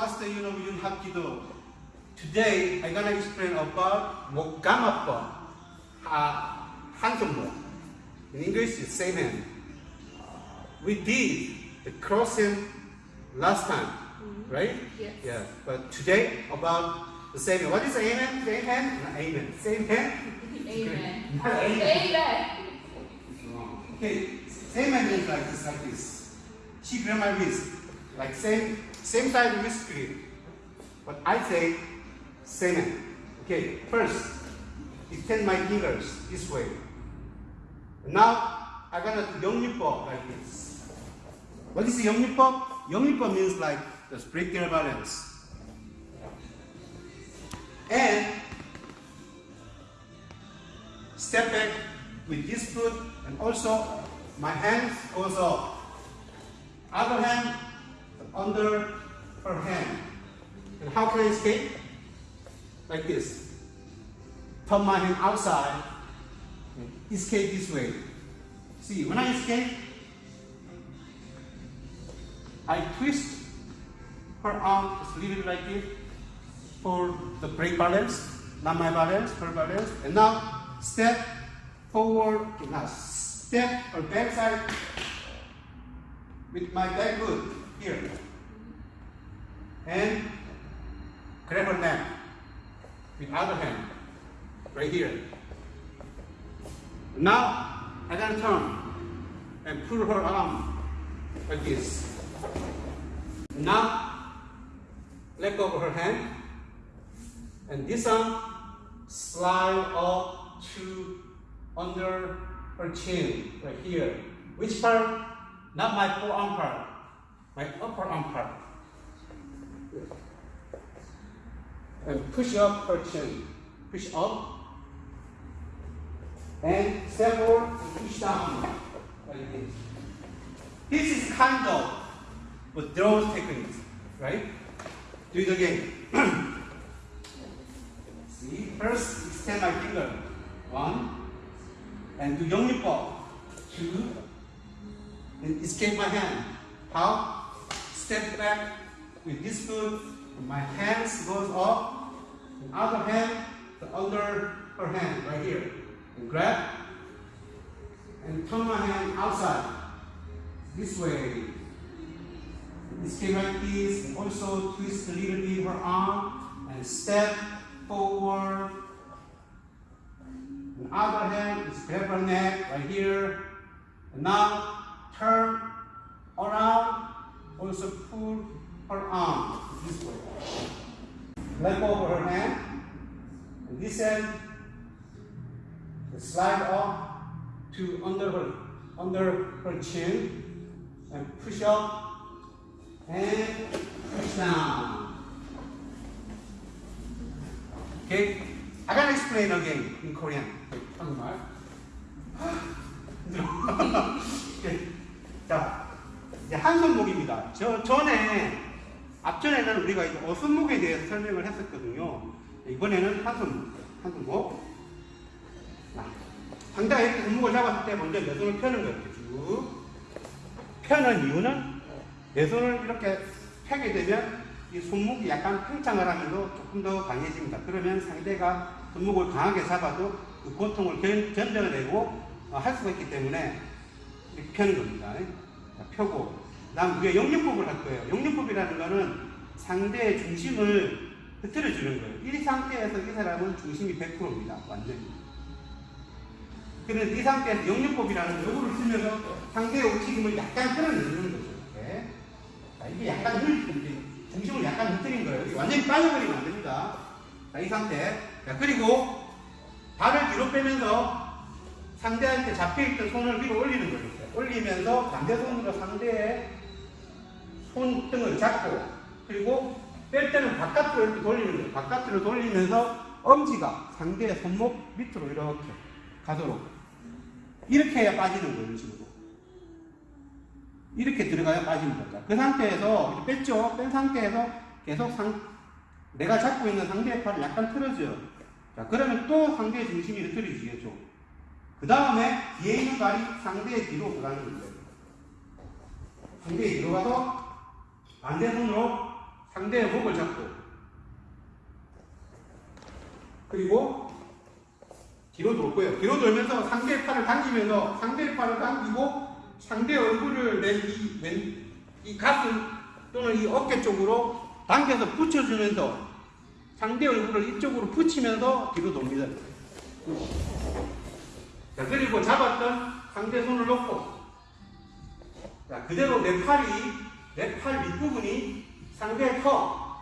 Master Yunong Yun Hap Kido. Today, I'm gonna explain about Mogamapa, uh, Hantumbo. In English, it's same hand. We did the crossing last time, right? Yes. Yeah, but today about the same hand. What is amen? Same hand? Not amen. Same hand? Amen. Amen. Amen. Okay, same hand means like this, like this. She grab my wrist, like same same side wrist grip. But I say same hand. Okay, first extend my fingers this way. Now I'm gonna do 영유법 like this. What is 영유법? 영유법 means like just break their balance. And step back with this foot and also my hands goes up. Other hand under her hand. And how can I escape? Like this. Turn my hand outside. and Escape this way. See, when I escape, I twist her arm just a little bit like this for the brake balance, not my balance, her balance. And now step forward, now step or backside with my back foot here. And grab her neck with other hand, right here. Now I gotta turn and pull her arm like this. Now let go of her hand and this arm slide up to under her chin right here. Which part? Not my forearm part, my upper arm part and push up her chin, push up, and step forward, push down, like this. This is kind of withdrawal technique, right? Do it again. See, first extend my finger, one, and do yongnipo, two, and escape my hand. How? Step back, with this foot. My hands goes up. The other hand the under her hand right here. And grab. And turn my hand outside. This way. Escape like this. And also twist a little bit her arm. And step forward. And other hand is grab her neck right here. And now turn around. Also pull her arm this way. Let go of her hand. And this hand slide up to under her under her chin and push up and push down. Okay, I gotta explain again in Korean. 한국말. 자, 이제 한손목입니다. 저 전에 앞전에는 우리가 이제 어순목에 대해서 설명을 했었거든요. 이번에는 한손목, 한손목. 자, 상대가 이렇게 손목을 잡았을 때 먼저 내 손을 펴는 거예요. 쭉. 펴는 이유는 내 손을 이렇게 펴게 되면 이 손목이 약간 팽창을 하면서 조금 더 강해집니다. 그러면 상대가 손목을 강하게 잡아도 그 고통을 견, 견뎌내고 어, 할 수가 있기 때문에 이렇게 펴는 겁니다. 자, 펴고. 다음 우리가 영유법을 할 거예요. 영유법이라는 거는 상대의 중심을 흐트려 주는 거예요. 이 상태에서 이 사람은 중심이 100%입니다. 완전히. 그래서 이 상태에서 영유법이라는 요거를 쓰면서 상대의 움직임을 약간 끌어내는 거죠. 이렇게. 자, 이게 약간 흐, 중심을 약간 흐트린 거예요. 완전히 빠져버리면 안 됩니다. 자, 이 상태. 자, 그리고 발을 뒤로 빼면서 상대한테 잡혀있던 손을 위로 올리는 거예요. 올리면서 반대 손으로 상대의 손등을 잡고 그리고 뺄 때는 바깥으로 이렇게 돌리는 거예요. 바깥으로 돌리면서 엄지가 상대의 손목 밑으로 이렇게 가도록 이렇게 해야 빠지는 거예요. 이런 식으로. 이렇게 들어가야 빠지는 거죠. 그 상태에서 뺐죠. 뺀 상태에서 계속 상, 내가 잡고 있는 상대의 팔을 약간 틀어줘요. 자, 그러면 또 상대의 중심이 흐트러지겠죠. 그 다음에 뒤에 있는 발이 상대의 뒤로 들어가는 거예요. 상대의 뒤로 가서 반대 손으로 상대의 목을 잡고 그리고 뒤로 돌고요. 뒤로 돌면서 상대의 팔을 당기면서 상대의 팔을 당기고 상대의 얼굴을 낸 이 왼 이 가슴 또는 이 어깨 쪽으로 당겨서 붙여주면서 상대 얼굴을 이쪽으로 붙이면서 뒤로 돕니다. 자, 그리고 잡았던 상대 손을 놓고 자, 그대로 내 팔이 내 팔 윗부분이 상대의 턱,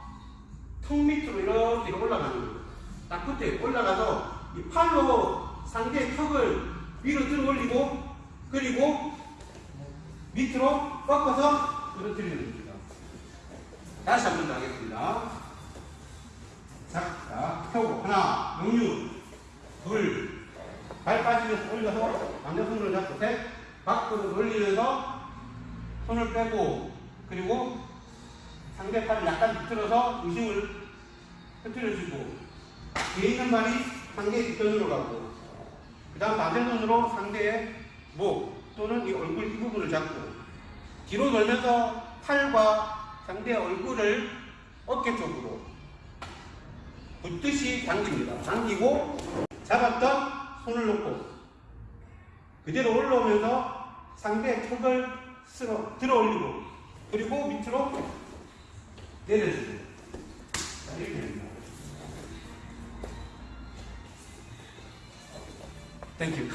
턱 밑으로 이렇게 올라가는 거예요. 딱 끝에 올라가서 이 팔로 상대의 턱을 위로 들어 올리고 그리고 밑으로 꺾어서 떨어뜨리는 겁니다. 다시 한 번 더 하겠습니다. 자, 자, 펴고 하나, 영유, 둘, 발 빠지면서 올려서 반대 손으로 잡고 셋, 밖으로 돌리면서 손을 빼고 그리고 상대 팔을 약간 비틀어서 중심을 흐트려주고 뒤에 있는 발이 상대의 뒷편으로 가고 그 다음 반대 손으로 상대의 목 또는 이 얼굴 이 부분을 잡고 뒤로 돌면서 팔과 상대의 얼굴을 어깨 쪽으로 붙듯이 당깁니다. 당기고 잡았던 손을 놓고 그대로 올라오면서 상대의 턱을 쓸어, 들어 올리고 그리고 밑으로 내려주고 이렇게 됩니다. 땡큐